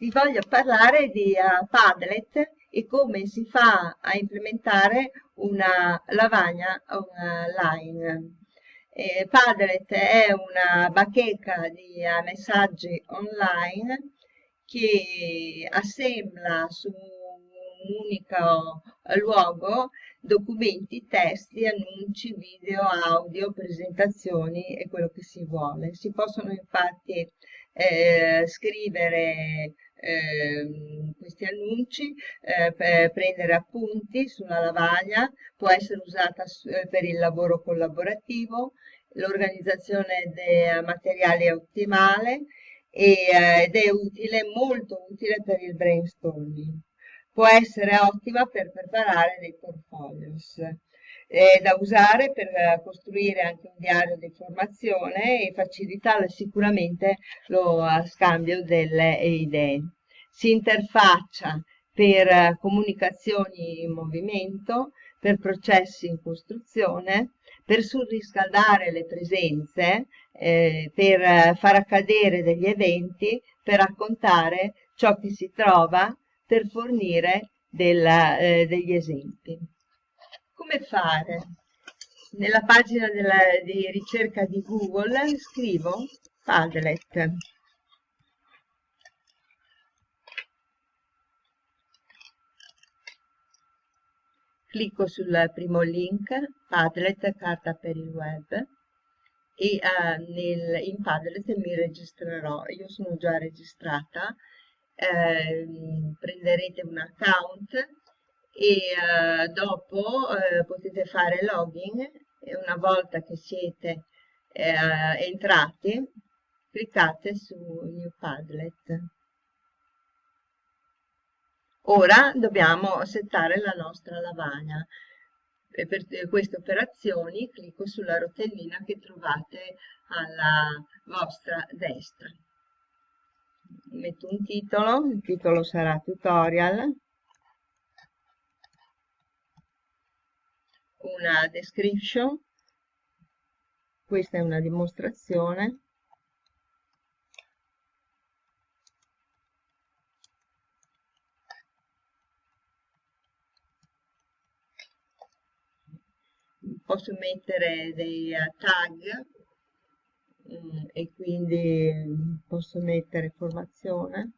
vi voglio parlare di uh, Padlet e come si fa a implementare una lavagna online. Eh, Padlet è una bacheca di uh, messaggi online che assembla su un unico luogo documenti, testi, annunci, video, audio, presentazioni e quello che si vuole. Si possono infatti eh, scrivere eh, questi annunci, eh, prendere appunti sulla lavagna, può essere usata eh, per il lavoro collaborativo, l'organizzazione dei materiali è ottimale e, eh, ed è utile, molto utile per il brainstorming può essere ottima per preparare dei portfolios. È da usare per eh, costruire anche un diario di formazione e facilitare sicuramente lo eh, scambio delle idee. Si interfaccia per eh, comunicazioni in movimento, per processi in costruzione, per surriscaldare le presenze, eh, per far accadere degli eventi, per raccontare ciò che si trova per fornire della, eh, degli esempi. Come fare? Nella pagina della, di ricerca di Google scrivo Padlet. Clicco sul primo link, Padlet, carta per il web, e uh, nel, in Padlet mi registrerò. Io sono già registrata, eh, prenderete un account e eh, dopo eh, potete fare login e una volta che siete eh, entrati cliccate su New Padlet. Ora dobbiamo settare la nostra lavagna. E per queste operazioni clicco sulla rotellina che trovate alla vostra destra metto un titolo, il titolo sarà tutorial, una description, questa è una dimostrazione, posso mettere dei tag Mm, e quindi posso mettere formazione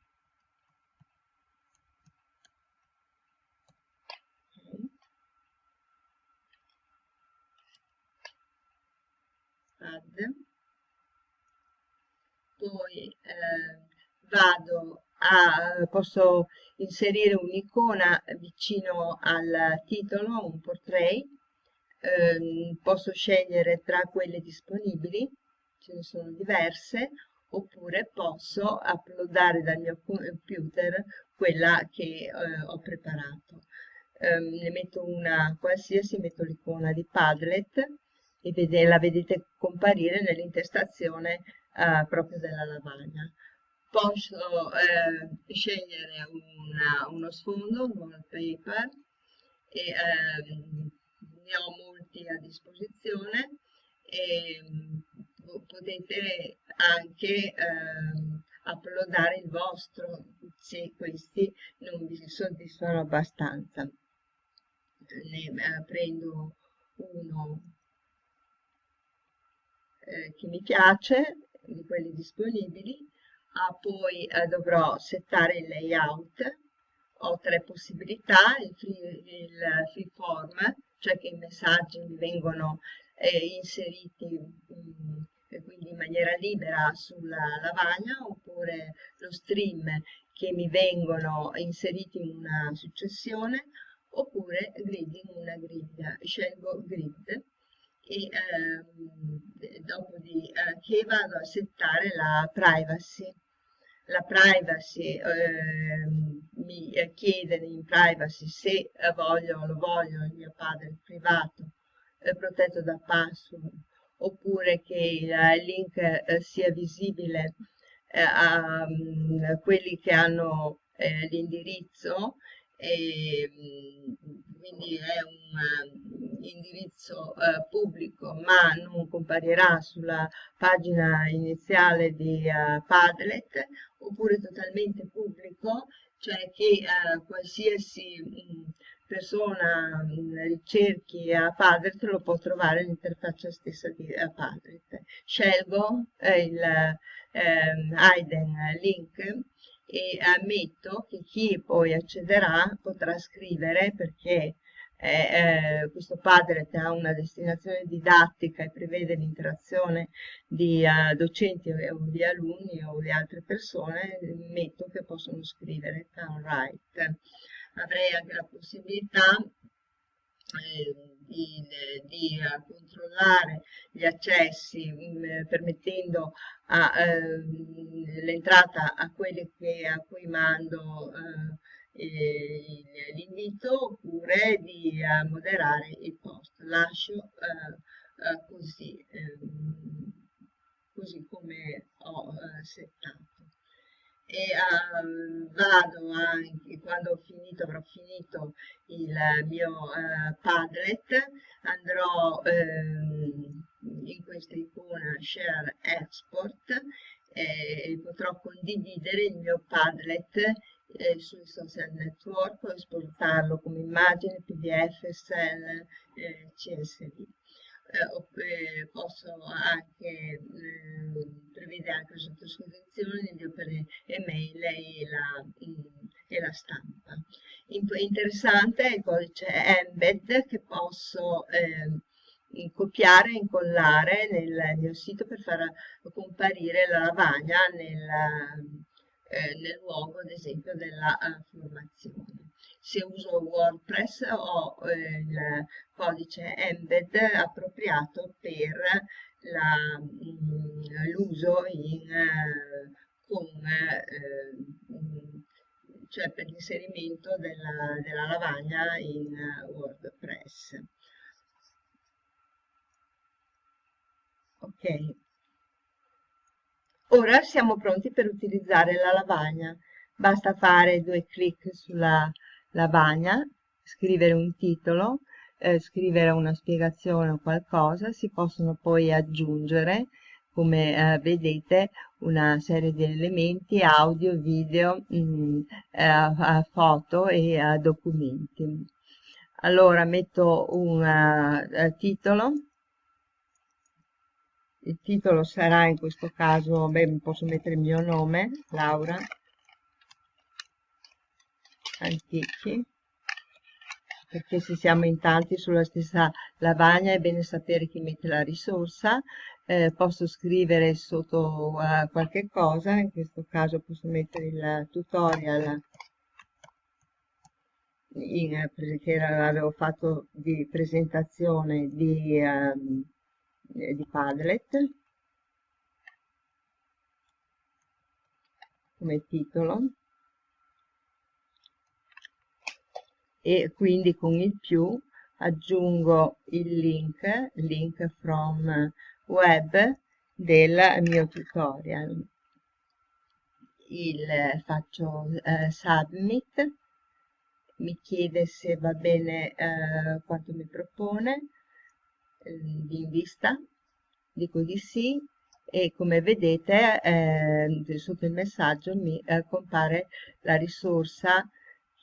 add poi eh, vado a posso inserire un'icona vicino al titolo un portrait eh, posso scegliere tra quelle disponibili ce ne sono diverse, oppure posso uploadare dal mio computer quella che eh, ho preparato. Um, ne metto una qualsiasi, metto l'icona di Padlet e vede, la vedete comparire nell'intestazione uh, proprio della lavagna. Posso eh, scegliere una, uno sfondo, un wallpaper, e eh, ne ho molti a disposizione e potete anche ehm, uploadare il vostro se questi non vi soddisfano abbastanza. Ne eh, prendo uno eh, che mi piace, di quelli disponibili, ah, poi eh, dovrò settare il layout, ho tre possibilità, il free, il free form, cioè che i messaggi mi vengono eh, inseriti mh, mm, quindi in maniera libera sulla lavagna oppure lo stream che mi vengono inseriti in una successione oppure grid in una griglia. Scelgo grid e eh, dopo di, eh, che vado a settare la privacy. La privacy eh, mi chiede in privacy se voglio, lo voglio il mio padre privato protetto da password oppure che il link eh, sia visibile eh, a um, quelli che hanno eh, l'indirizzo e, quindi è un indirizzo eh, pubblico ma non comparirà sulla pagina iniziale di uh, Padlet oppure totalmente pubblico cioè che eh, qualsiasi mh, persona mh, ricerchi a Padlet lo può trovare l'interfaccia stessa di uh, Padlet. Scelgo eh, il ehm, hidden link e ammetto che chi poi accederà potrà scrivere perché eh, questo Padlet ha una destinazione didattica e prevede l'interazione di uh, docenti o di alunni o di altre persone, metto che possono scrivere downright. Avrei anche la possibilità eh, di, di uh, controllare gli accessi mh, mm, permettendo uh, l'entrata a quelli che, a cui mando uh, l'invito oppure di uh, moderare il post. Lascio uh, così, um, così come ho settato. E vado anche, quando ho finito, avrò finito il mio Padlet, andrò ehm, in questa icona Share Export e potrò condividere il mio Padlet eh, sui social network o esportarlo come immagine, pdf, excel, eh, csv. Eh, posso anche eh, prevedere anche sottoscrizione per email e la, mm, e la stampa. Interessante è il codice embed che posso eh, copiare e incollare nel mio sito per far comparire la lavagna nel, eh, nel luogo ad esempio della uh, formazione. Se uso WordPress ho eh, il codice embed appropriato per mm, l'uso eh, con cioè per l'inserimento della, della, lavagna in WordPress. Ok, Ora siamo pronti per utilizzare la lavagna. Basta fare due clic sulla lavagna, scrivere un titolo, eh, scrivere una spiegazione o qualcosa, si possono poi aggiungere, come eh, vedete, una serie di elementi, audio, video, mh, mm, eh, foto e documenti. Allora metto un uh, titolo il titolo sarà in questo caso, beh, posso mettere il mio nome, Laura. Antichi, perché se siamo in tanti sulla stessa lavagna è bene sapere chi mette la risorsa, eh, posso scrivere sotto uh, qualche cosa, in questo caso posso mettere il tutorial. In, che avevo fatto di presentazione di... Um, eh, di Padlet. Come titolo. E quindi con il più aggiungo il link, link from web del mio tutorial. Il, faccio eh, submit, mi chiede se va bene eh, quanto mi propone, in vista, dico di sì e come vedete eh, sotto il messaggio mi eh, compare la risorsa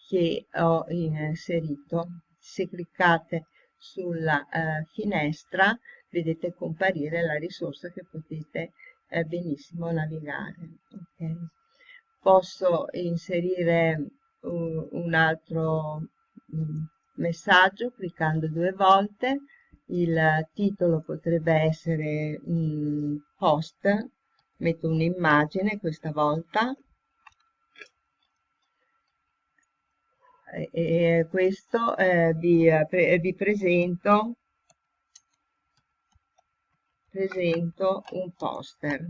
che ho inserito. Se cliccate sulla eh, finestra vedete comparire la risorsa che potete eh, benissimo navigare. Okay. Posso inserire uh, un altro um, messaggio cliccando due volte il titolo potrebbe essere un post, metto un'immagine questa volta. E questo eh, vi, pre, vi presento, presento un poster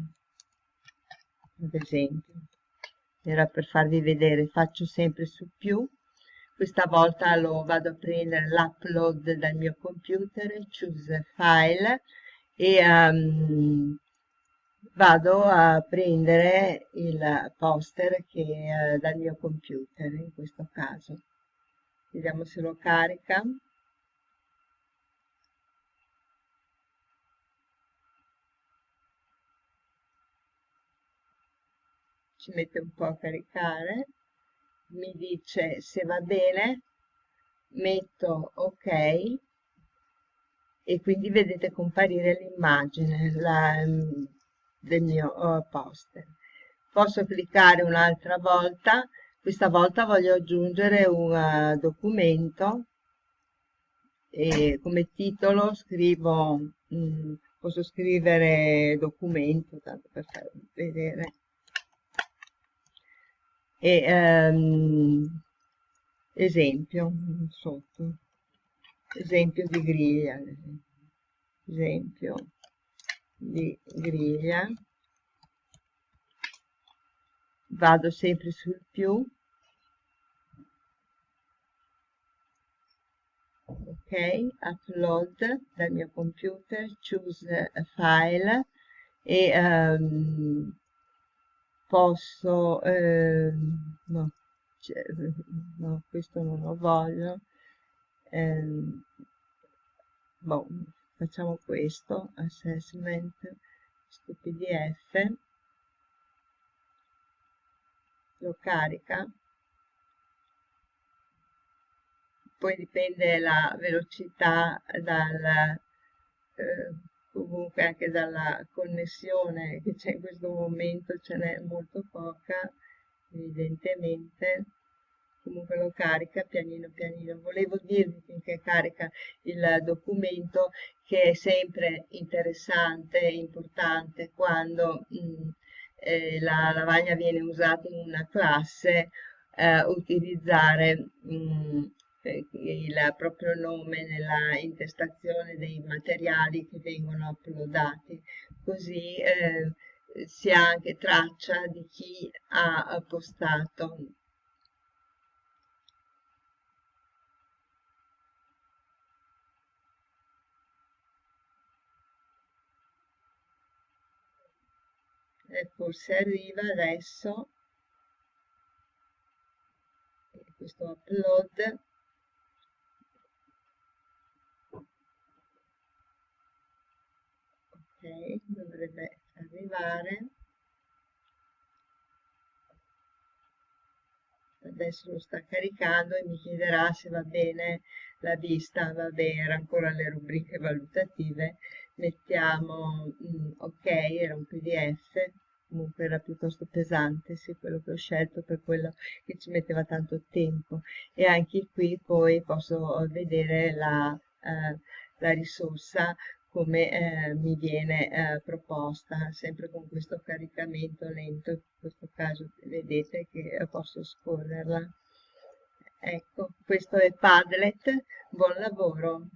ad esempio. Era per farvi vedere faccio sempre su più questa volta lo vado a prendere l'upload dal mio computer, choose file e um, vado a prendere il poster che è uh, dal mio computer in questo caso. vediamo se lo carica ci mette un po' a caricare mi dice se va bene metto ok e quindi vedete comparire l'immagine del mio uh, poster. Posso cliccare un'altra volta? Questa volta voglio aggiungere un uh, documento e come titolo scrivo mh, mm, posso scrivere documento tanto per far vedere e um, esempio sotto esempio di griglia esempio di griglia. Vado sempre sul più. Ok upload dal mio computer choose file e um, posso eh, no, cioè, no, questo non lo voglio eh, boh, facciamo questo assessment questo pdf lo carica. Poi dipende la velocità dal eh, comunque anche dalla connessione che c'è in questo momento ce n'è molto poca evidentemente. Comunque lo carica pianino pianino. Volevo dirvi finché carica il documento che è sempre interessante e importante quando mh, mm, eh, la lavagna viene usata in una classe eh, utilizzare mh, mm, il proprio nome nella intestazione dei materiali che vengono uploadati, così eh, si ha anche traccia di chi ha postato e forse arriva adesso questo upload ok dovrebbe arrivare. Adesso lo sta caricando e mi chiederà se va bene la vista. Va bene era ancora le rubriche valutative. Mettiamo mm, ok era un pdf comunque era piuttosto pesante sì quello che ho scelto per quello che ci metteva tanto tempo. E anche qui poi posso vedere la, eh, la risorsa come eh, mi viene eh, proposta, sempre con questo caricamento lento, in questo caso vedete che posso scorrerla. Ecco, questo è Padlet, buon lavoro!